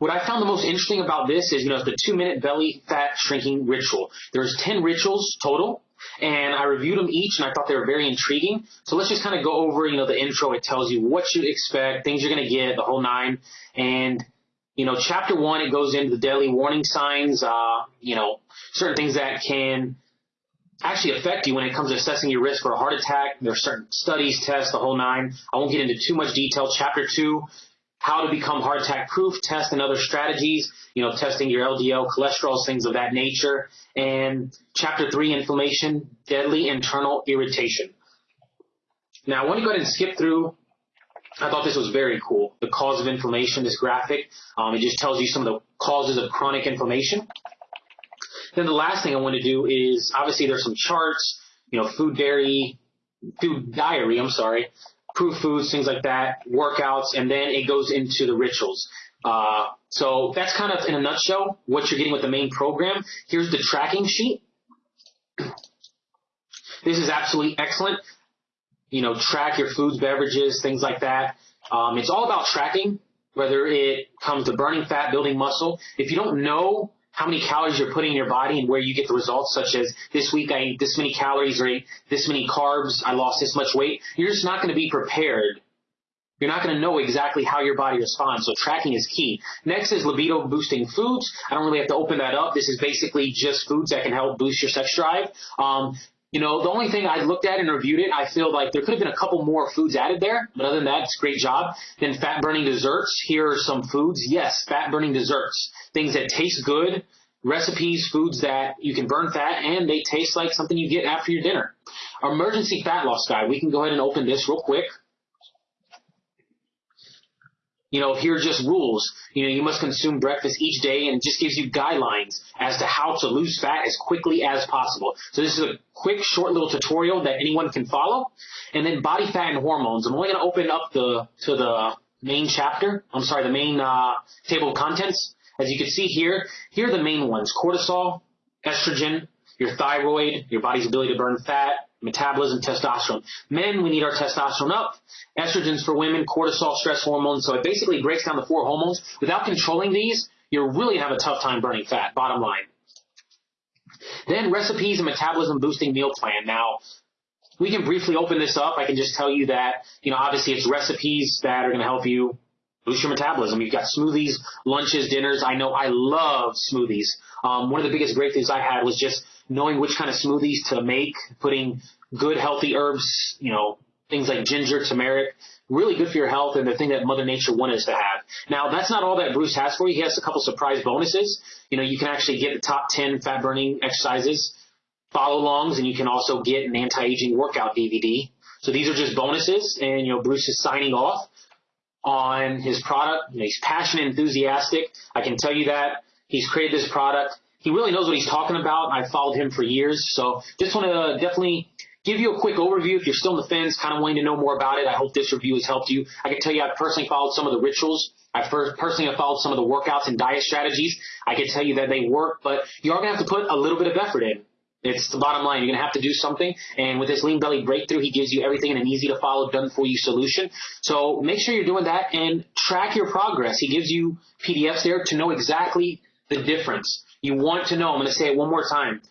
What I found the most interesting about this is, you know, the two minute belly fat shrinking ritual. There's 10 rituals total and I reviewed them each and I thought they were very intriguing. So let's just kind of go over, you know, the intro. It tells you what you expect, things you're going to get, the whole nine. And, you know, chapter one, it goes into the deadly warning signs, uh, you know, certain things that can actually affect you when it comes to assessing your risk for a heart attack. There are certain studies, tests, the whole nine. I won't get into too much detail. Chapter two, how to become heart attack proof, test and other strategies, you know, testing your LDL, cholesterol, things of that nature. And chapter three, inflammation, deadly internal irritation. Now I want to go ahead and skip through I thought this was very cool. The cause of inflammation, this graphic, um, it just tells you some of the causes of chronic inflammation. Then the last thing I want to do is obviously there's some charts, you know, food dairy, food diary, I'm sorry, proof foods, things like that, workouts, and then it goes into the rituals. Uh, so that's kind of in a nutshell what you're getting with the main program. Here's the tracking sheet. This is absolutely excellent. You know, track your foods, beverages, things like that. Um, it's all about tracking, whether it comes to burning fat, building muscle. If you don't know how many calories you're putting in your body and where you get the results, such as this week I ate this many calories or ate this many carbs, I lost this much weight, you're just not going to be prepared. You're not going to know exactly how your body responds, so tracking is key. Next is libido boosting foods. I don't really have to open that up. This is basically just foods that can help boost your sex drive. Um, you know, the only thing I looked at and reviewed it, I feel like there could have been a couple more foods added there, but other than that, it's a great job. Then fat burning desserts. Here are some foods. Yes, fat burning desserts. Things that taste good, recipes, foods that you can burn fat, and they taste like something you get after your dinner. Emergency fat loss guide. We can go ahead and open this real quick. You know, here are just rules. You know, you must consume breakfast each day and it just gives you guidelines as to how to lose fat as quickly as possible. So this is a quick, short little tutorial that anyone can follow. And then body fat and hormones. I'm only going to open up the, to the main chapter. I'm sorry, the main, uh, table of contents. As you can see here, here are the main ones. Cortisol, estrogen, your thyroid, your body's ability to burn fat, metabolism, testosterone. Men, we need our testosterone up. Estrogens for women, cortisol, stress hormones. So it basically breaks down the four hormones. Without controlling these, you're really gonna have a tough time burning fat, bottom line. Then recipes and metabolism boosting meal plan. Now, we can briefly open this up. I can just tell you that, you know, obviously it's recipes that are going to help you boost your metabolism. You've got smoothies, lunches, dinners. I know I love smoothies. Um, one of the biggest breakthroughs I had was just knowing which kind of smoothies to make, putting good healthy herbs, you know, things like ginger, turmeric, really good for your health and the thing that Mother Nature wanted us to have. Now, that's not all that Bruce has for you. He has a couple surprise bonuses. You know, you can actually get the top 10 fat burning exercises, follow alongs, and you can also get an anti-aging workout DVD. So these are just bonuses and, you know, Bruce is signing off on his product. You know, he's passionate, enthusiastic. I can tell you that. He's created this product he really knows what he's talking about. I've followed him for years, so just want to definitely give you a quick overview if you're still on the fence, kind of wanting to know more about it. I hope this review has helped you. I can tell you I've personally followed some of the rituals. I first personally have followed some of the workouts and diet strategies. I can tell you that they work, but you are going to have to put a little bit of effort in. It's the bottom line. You're going to have to do something. And with this lean belly breakthrough, he gives you everything in an easy to follow, done for you solution. So make sure you're doing that and track your progress. He gives you PDFs there to know exactly the difference. You want to know, I'm going to say it one more time.